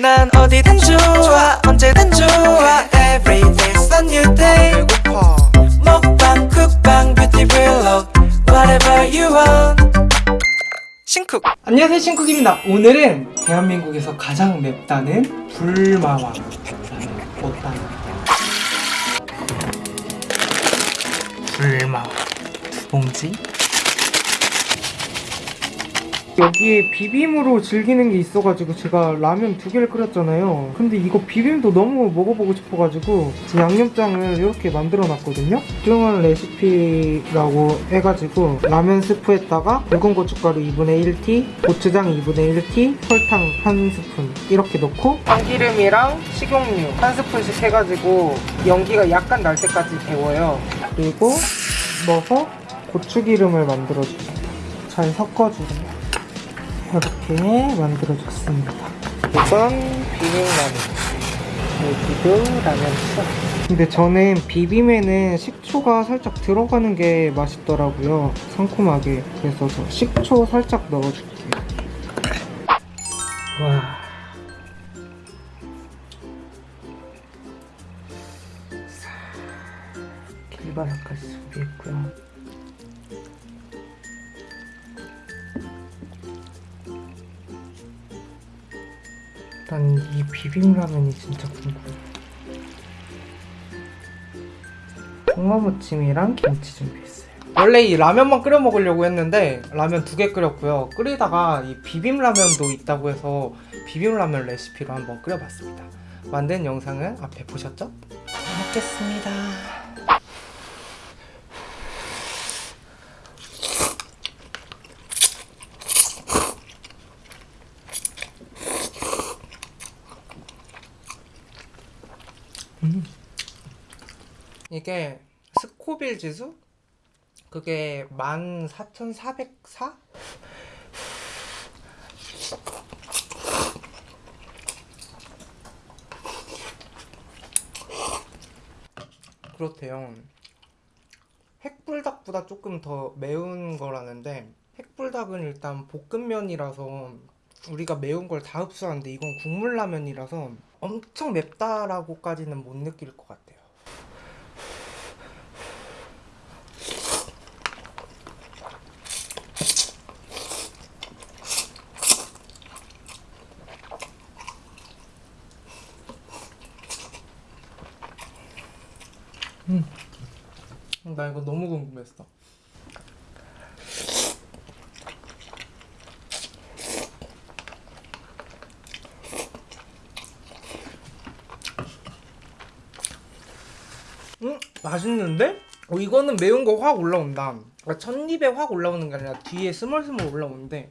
난 어디든 좋아 언제든 좋아. Every day's a new day. 먹방 쿡방 뷰티 블록 Whatever you want. 신쿡. 안녕하세요 신쿡입니다. 오늘은 대한민국에서 가장 맵다는 불마왕. 라면 먹방 불마왕. 두 봉지 여기에 비빔으로 즐기는 게 있어가지고 제가 라면 두 개를 끓였잖아요. 근데 이거 비빔도 너무 먹어보고 싶어가지고 양념장을 이렇게 만들어 놨거든요. 뚱한 레시피라고 해가지고 라면 스프에다가 붉은 고춧가루 2분의 1티 고추장 2분의 1티 설탕 한 스푼 이렇게 넣고 참기름이랑 식용유 한 스푼씩 해가지고 연기가 약간 날 때까지 데워요. 그리고 넣어서 고추기름을 만들어주세요 잘 섞어주세요 이렇게 만들어줬습니다. 이건 비빔라면. 여기도 라면 써. 근데 저는 비빔에는 식초가 살짝 들어가는 게 맛있더라고요. 상콤하게. 그래서 저 식초 살짝 넣어줄게요. 와. 일단 이 비빔라면이 진짜 궁금해. 홍어무침이랑 김치 준비했어요. 원래 이 라면만 끓여 먹으려고 했는데 라면 두 개 끓였고요. 끓이다가 이 비빔라면도 있다고 해서 비빔라면 레시피로 한번 끓여봤습니다. 만든 영상은 앞에 보셨죠? 잘 먹겠습니다. 이게 스코빌 지수? 그게 14,404? 그렇대요. 핵불닭보다 조금 더 매운 거라는데 핵불닭은 일단 볶음면이라서 우리가 매운 걸 다 흡수하는데 이건 국물라면이라서 엄청 맵다라고까지는 못 느낄 것 같아요. 음. 나 이거 너무 궁금했어. 음, 맛있는데? 어, 이거는 매운 거 확 올라온다. 그러니까 첫 입에 확 올라오는 게 아니라 뒤에 스멀스멀 올라오는데.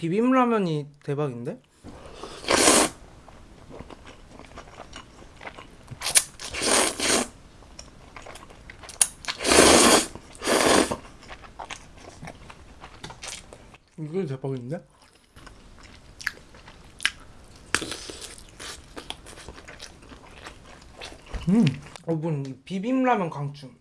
비빔라면이 대박인데? 이게 대박인데? 음, 여러분 이 비빔라면 강추.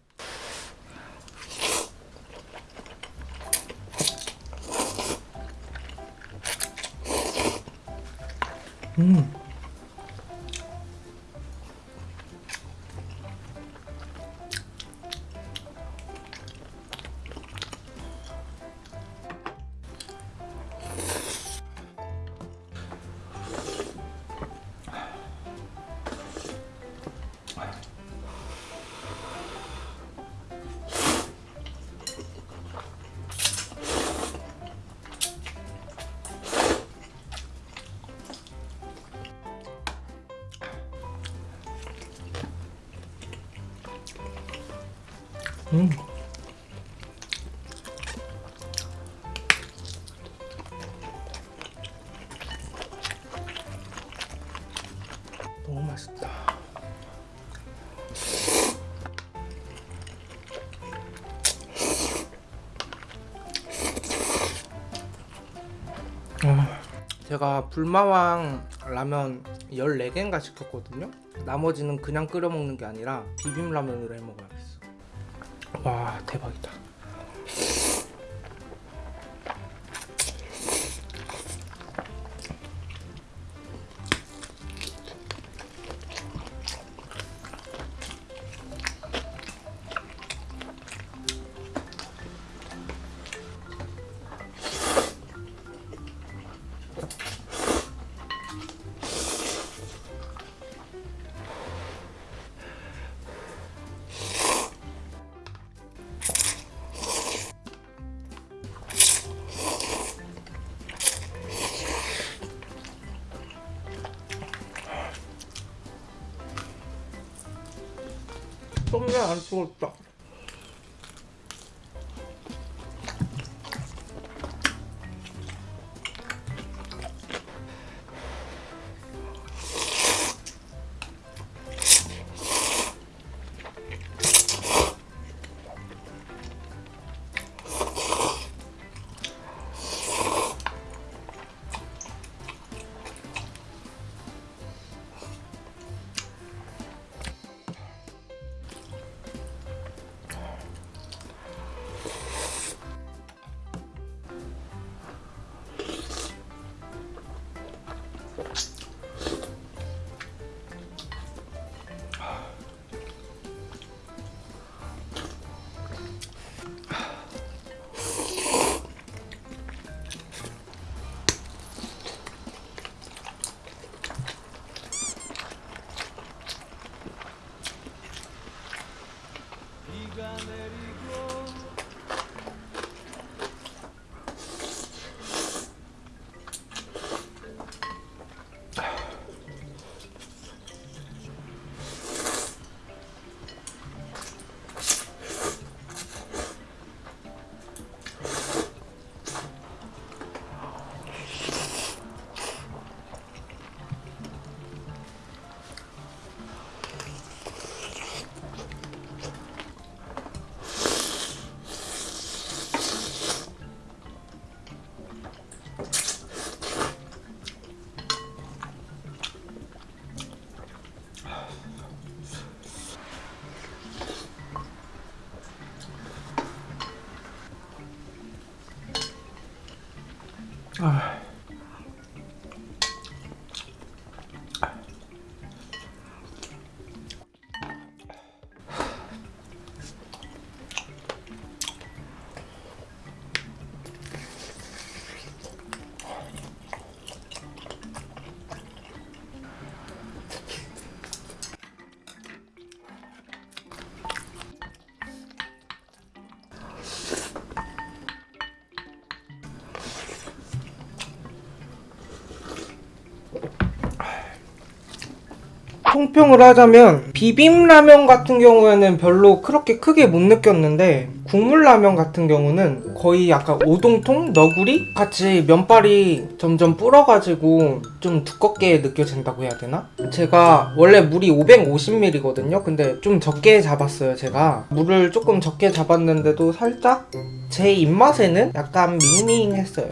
음. 너무 맛있다. 아, 제가 불마왕 라면 14개인가 시켰거든요. 나머지는 그냥 끓여 먹는 게 아니라 비빔라면으로 해 먹어야겠어. 와 대박이다. 썸네 안죽 었 총평을 하자면 비빔라면 같은 경우에는 별로 그렇게 크게 못 느꼈는데 국물라면 같은 경우는 거의 약간 오동통? 너구리? 같이 면발이 점점 불어가지고 좀 두껍게 느껴진다고 해야 되나? 제가 원래 물이 550ml거든요 근데 좀 적게 잡았어요 제가 물을 조금 적게 잡았는데도 살짝 제 입맛에는 약간 밍밍했어요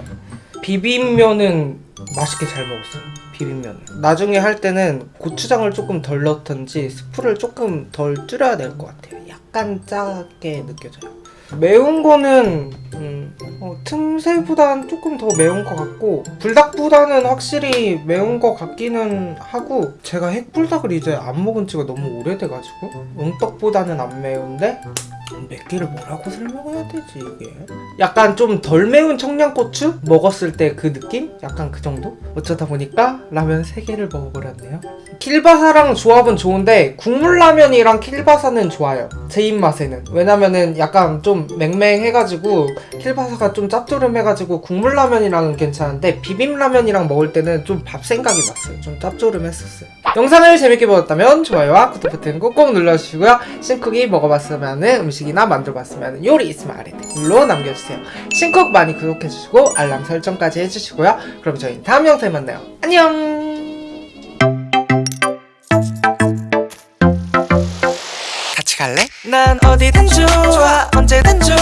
비빔면은 맛있게 잘 먹었어요. 비빔면. 나중에 할 때는 고추장을 조금 덜 넣던지 스프를 조금 덜 줄여야 될 것 같아요. 약간 짜게 느껴져요. 매운 거는 음, 어, 틈새보단 조금 더 매운 것 같고 불닭보다는 확실히 매운 것 같기는 하고 제가 핵불닭을 이제 안 먹은 지가 너무 오래돼가지고 응떡보다는 안 매운데 몇 개를 뭐라고 설명해야 되지 이게? 약간 좀 덜 매운 청양고추 먹었을 때 그 느낌? 약간 그 정도? 어쩌다 보니까 라면 3개를 먹어버렸네요. 킬바사랑 조합은 좋은데 국물라면이랑 킬바사는 좋아요. 제 입맛에는. 왜냐면은 약간 좀 맹맹해가지고 킬바사가 좀 짭조름해가지고 국물라면이랑은 괜찮은데 비빔라면이랑 먹을 때는 좀 밥 생각이 났어요. 좀 짭조름했었어요. 영상을 재밌게 보셨다면 좋아요와 구독 버튼 꼭꼭 눌러주시고요. 신쿡이 먹어봤으면 하는 음식이나 만들어봤으면 하는 요리 있으면 아래 댓글로 남겨주세요. 신쿡 많이 구독해주시고 알람 설정까지 해주시고요. 그럼 저희 다음 영상에 만나요. 안녕! 같이 갈래? 난 어디든 좋아 언제든 좋아